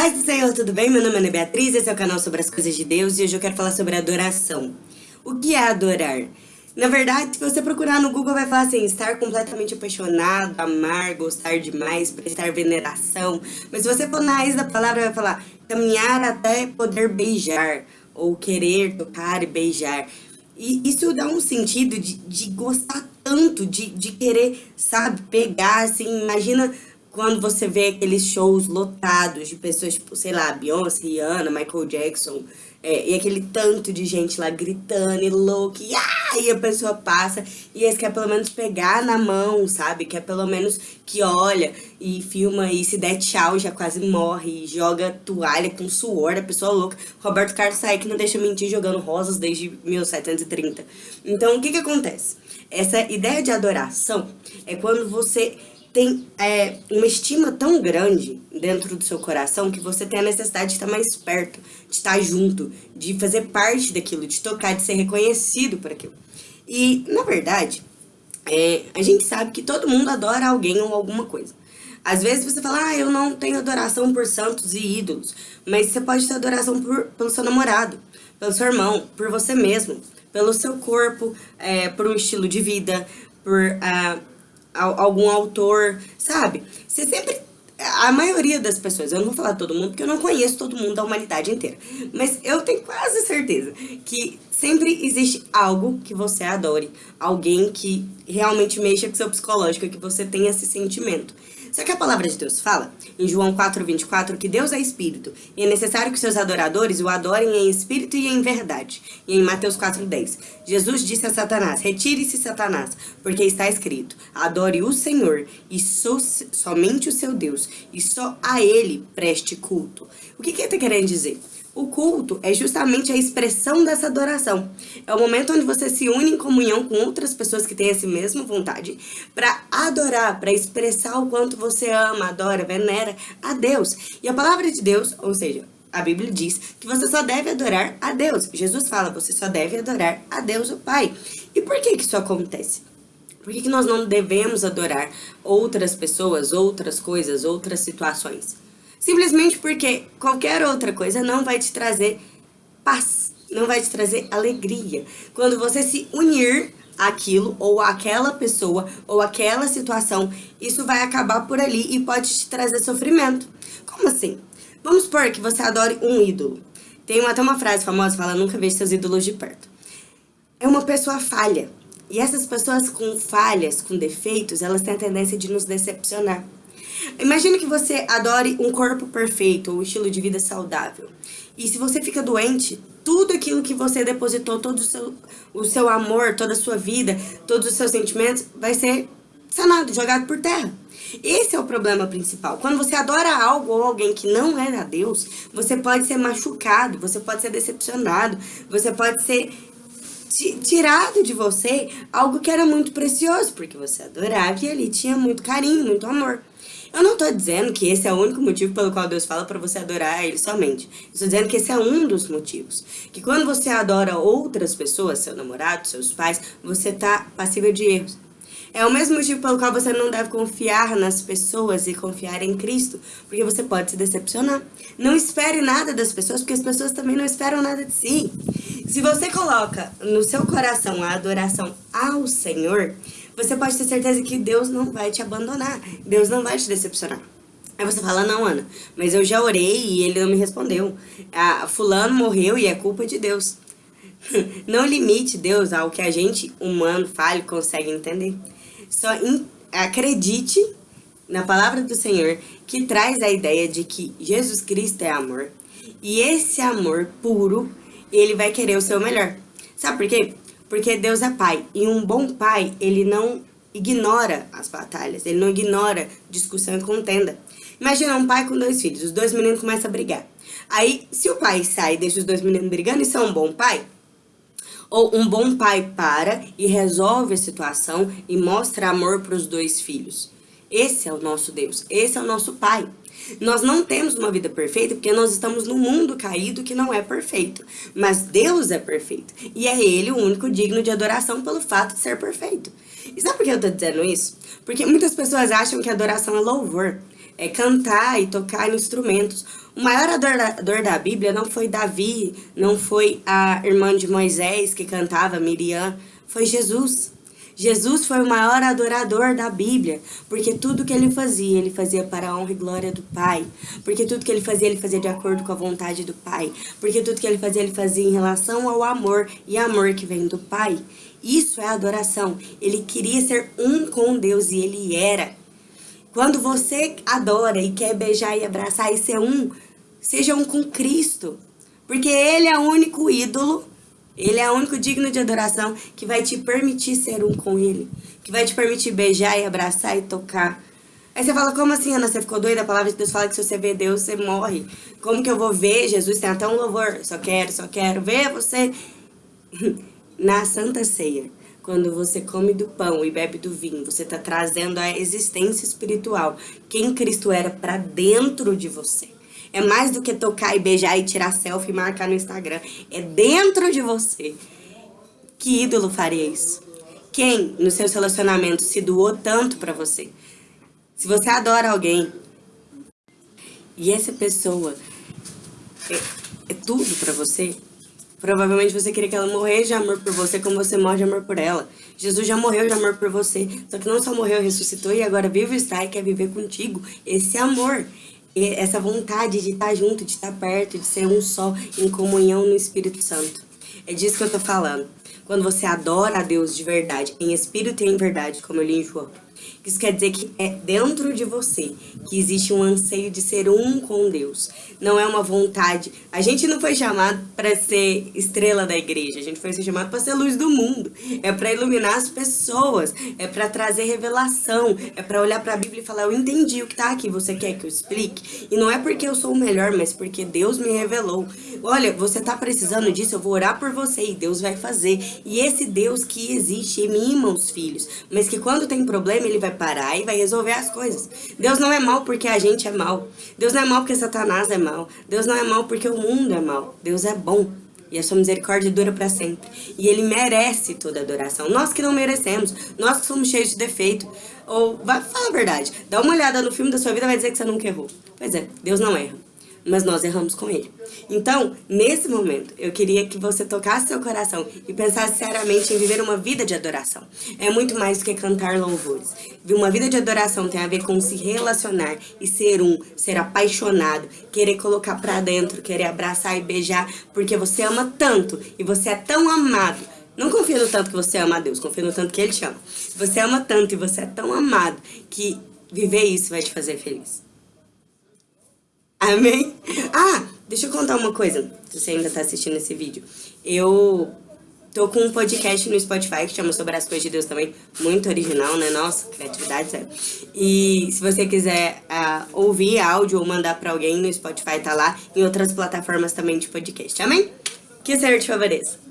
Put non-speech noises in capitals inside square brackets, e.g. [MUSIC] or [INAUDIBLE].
Paz do Senhor, tudo bem? Meu nome é Ana Beatriz, esse é o canal sobre as coisas de Deus e hoje eu quero falar sobre adoração. O que é adorar? Na verdade, se você procurar no Google, vai falar assim, estar completamente apaixonado, amar, gostar demais, prestar veneração. Mas se você for na raiz da palavra, vai falar caminhar até poder beijar, ou querer tocar e beijar. E isso dá um sentido de, de gostar tanto, de, de querer, sabe, pegar, assim, imagina quando você vê aqueles shows lotados de pessoas, tipo, sei lá, Beyoncé, Rihanna, Michael Jackson, é, e aquele tanto de gente lá gritando e louco, e, ah, e a pessoa passa, e eles quer pelo menos pegar na mão, sabe? Quer pelo menos que olha e filma, e se der tchau já quase morre, e joga toalha com suor da pessoa louca. Roberto Carlos sai que não deixa mentir jogando rosas desde 1730. Então, o que que acontece? Essa ideia de adoração é quando você tem é, uma estima tão grande dentro do seu coração que você tem a necessidade de estar mais perto, de estar junto, de fazer parte daquilo, de tocar, de ser reconhecido por aquilo. E, na verdade, é, a gente sabe que todo mundo adora alguém ou alguma coisa. Às vezes você fala, ah, eu não tenho adoração por santos e ídolos, mas você pode ter adoração por, pelo seu namorado, pelo seu irmão, por você mesmo, pelo seu corpo, é, por um estilo de vida, por... Uh, algum autor, sabe? Você sempre a maioria das pessoas, eu não vou falar todo mundo, porque eu não conheço todo mundo da humanidade inteira, mas eu tenho quase certeza que sempre existe algo que você adore, alguém que realmente mexa com seu psicológico, que você tenha esse sentimento. Só que a palavra de Deus fala, em João 4,24, que Deus é Espírito, e é necessário que seus adoradores o adorem em Espírito e em verdade. E em Mateus 4,10, Jesus disse a Satanás, retire-se Satanás, porque está escrito, adore o Senhor, e so, somente o seu Deus, e só a Ele preste culto. O que, que ele está querendo dizer? O culto é justamente a expressão dessa adoração. É o momento onde você se une em comunhão com outras pessoas que têm essa mesma vontade para adorar, para expressar o quanto você ama, adora, venera a Deus. E a palavra de Deus, ou seja, a Bíblia diz que você só deve adorar a Deus. Jesus fala, você só deve adorar a Deus, o Pai. E por que que isso acontece? Por que, que nós não devemos adorar outras pessoas, outras coisas, outras situações? Simplesmente porque qualquer outra coisa não vai te trazer paz, não vai te trazer alegria. Quando você se unir aquilo ou aquela pessoa ou aquela situação, isso vai acabar por ali e pode te trazer sofrimento. Como assim? Vamos supor que você adore um ídolo. Tem até uma frase famosa que fala, nunca vejo seus ídolos de perto. É uma pessoa falha. E essas pessoas com falhas, com defeitos, elas têm a tendência de nos decepcionar. Imagina que você adore um corpo perfeito um estilo de vida saudável. E se você fica doente, tudo aquilo que você depositou, todo o seu, o seu amor, toda a sua vida, todos os seus sentimentos, vai ser sanado, jogado por terra. Esse é o problema principal. Quando você adora algo ou alguém que não é a Deus, você pode ser machucado, você pode ser decepcionado, você pode ser tirado de você algo que era muito precioso, porque você adorava e ali tinha muito carinho, muito amor. Eu não estou dizendo que esse é o único motivo pelo qual Deus fala para você adorar Ele somente. Estou dizendo que esse é um dos motivos. Que quando você adora outras pessoas, seu namorado, seus pais, você está passível de erros. É o mesmo motivo pelo qual você não deve confiar nas pessoas e confiar em Cristo, porque você pode se decepcionar. Não espere nada das pessoas, porque as pessoas também não esperam nada de si. Se você coloca no seu coração a adoração ao Senhor, você pode ter certeza que Deus não vai te abandonar. Deus não vai te decepcionar. Aí você fala, não, Ana, mas eu já orei e ele não me respondeu. Ah, fulano morreu e é culpa de Deus. [LAUGHS] não limite Deus ao que a gente, humano, fale, consegue entender. Só in, acredite na palavra do Senhor, que traz a ideia de que Jesus Cristo é amor. E esse amor puro, ele vai querer o seu melhor. Sabe por quê? Porque Deus é pai. E um bom pai, ele não ignora as batalhas. Ele não ignora discussão e contenda. Imagina um pai com dois filhos. Os dois meninos começam a brigar. Aí, se o pai sai e deixa os dois meninos brigando, isso é um bom pai? Ou um bom pai para e resolve a situação e mostra amor para os dois filhos. Esse é o nosso Deus. Esse é o nosso pai. Nós não temos uma vida perfeita porque nós estamos num mundo caído que não é perfeito. Mas Deus é perfeito. E é Ele o único digno de adoração pelo fato de ser perfeito. E sabe por que eu estou dizendo isso? Porque muitas pessoas acham que adoração é louvor. é cantar e tocar instrumentos. O maior adorador da Bíblia não foi Davi, não foi a irmã de Moisés que cantava, Miriam, foi Jesus. Jesus foi o maior adorador da Bíblia, porque tudo que ele fazia, ele fazia para a honra e glória do Pai. Porque tudo que ele fazia, ele fazia de acordo com a vontade do Pai. Porque tudo que ele fazia, ele fazia em relação ao amor, e amor que vem do Pai. Isso é adoração. Ele queria ser um com Deus, e ele era. Quando você adora e quer beijar e abraçar e ser um, seja um com Cristo. Porque ele é o único ídolo ele é o único digno de adoração que vai te permitir ser um com ele. Que vai te permitir beijar e abraçar e tocar. Aí você fala, como assim, Ana? Você ficou doida? A palavra de Deus fala que se você vê Deus, você morre. Como que eu vou ver Jesus? Tem até um louvor. Só quero, só quero ver você. [LAUGHS] Na Santa Ceia, quando você come do pão e bebe do vinho, você está trazendo a existência espiritual. Quem Cristo era para dentro de você. É mais do que tocar e beijar e tirar selfie e marcar no Instagram. É dentro de você. Que ídolo faria isso? Quem nos seus relacionamentos se doou tanto pra você? Se você adora alguém e essa pessoa é, é tudo pra você, provavelmente você queria que ela morresse de amor por você como você morre de amor por ela. Jesus já morreu de amor por você, só que não só morreu, ressuscitou e agora vive está e quer viver contigo. Esse amor essa vontade de estar junto, de estar perto, de ser um só, em comunhão no Espírito Santo. É disso que eu tô falando. Quando você adora a Deus de verdade, em espírito e em verdade, como eu li em João. Isso quer dizer que é dentro de você que existe um anseio de ser um com Deus. Não é uma vontade. A gente não foi chamado para ser estrela da igreja, a gente foi chamado para ser luz do mundo. É para iluminar as pessoas, é para trazer revelação, é para olhar para a Bíblia e falar: "Eu entendi o que está aqui, você quer que eu explique?". E não é porque eu sou o melhor, mas porque Deus me revelou. Olha, você está precisando disso, eu vou orar por você e Deus vai fazer. E esse Deus que existe em mim, meus filhos, mas que quando tem problema ele vai parar e vai resolver as coisas. Deus não é mal porque a gente é mal. Deus não é mal porque Satanás é mal. Deus não é mal porque o mundo é mal. Deus é bom. E a sua misericórdia dura para sempre. E ele merece toda adoração. Nós que não merecemos, nós que somos cheios de defeito. Ou, vai falar a verdade, dá uma olhada no filme da sua vida vai dizer que você nunca errou. Pois é, Deus não erra mas nós erramos com ele. Então, nesse momento, eu queria que você tocasse seu coração e pensasse seriamente em viver uma vida de adoração. É muito mais do que cantar louvores. Uma vida de adoração tem a ver com se relacionar e ser um, ser apaixonado, querer colocar pra dentro, querer abraçar e beijar, porque você ama tanto e você é tão amado não confia no tanto que você ama a Deus, confia no tanto que Ele te ama. Você ama tanto e você é tão amado que viver isso vai te fazer feliz. Amém? Ah, deixa eu contar uma coisa, se você ainda tá assistindo esse vídeo. Eu tô com um podcast no Spotify que chama Sobre as Coisas de Deus também, muito original, né? Nossa, criatividade, sério. E se você quiser uh, ouvir áudio ou mandar pra alguém no Spotify, tá lá. Em outras plataformas também de podcast, amém? Que o Senhor te favoreça.